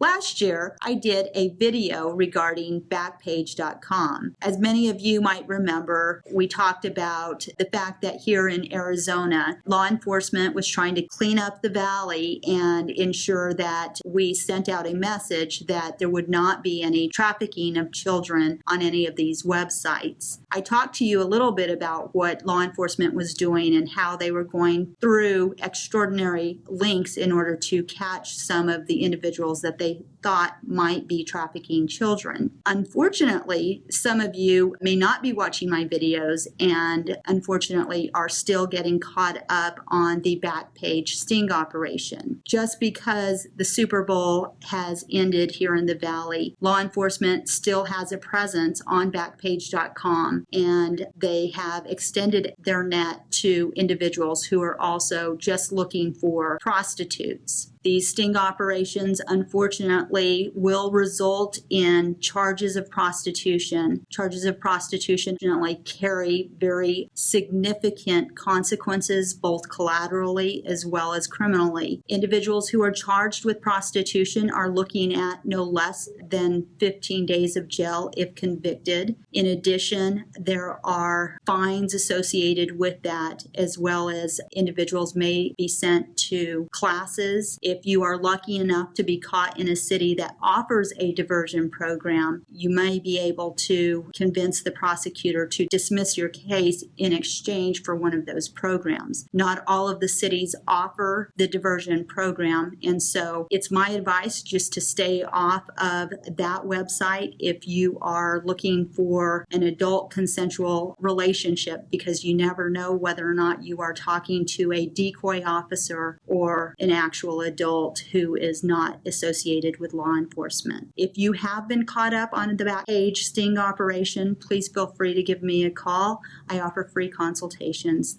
Last year, I did a video regarding Backpage.com. As many of you might remember, we talked about the fact that here in Arizona, law enforcement was trying to clean up the valley and ensure that we sent out a message that there would not be any trafficking of children on any of these websites. I talked to you a little bit about what law enforcement was doing and how they were going through extraordinary links in order to catch some of the individuals that they thought might be trafficking children. Unfortunately, some of you may not be watching my videos and unfortunately are still getting caught up on the Backpage sting operation. Just because the Super Bowl has ended here in the Valley, law enforcement still has a presence on Backpage.com and they have extended their net to individuals who are also just looking for prostitutes. These sting operations, unfortunately, will result in charges of prostitution. Charges of prostitution generally carry very significant consequences, both collaterally as well as criminally. Individuals who are charged with prostitution are looking at no less than 15 days of jail if convicted. In addition, there are fines associated with that, as well as individuals may be sent to classes if you are lucky enough to be caught in a city that offers a diversion program, you may be able to convince the prosecutor to dismiss your case in exchange for one of those programs. Not all of the cities offer the diversion program, and so it's my advice just to stay off of that website if you are looking for an adult consensual relationship because you never know whether or not you are talking to a decoy officer or an actual adult adult who is not associated with law enforcement. If you have been caught up on the Backpage sting operation, please feel free to give me a call. I offer free consultations.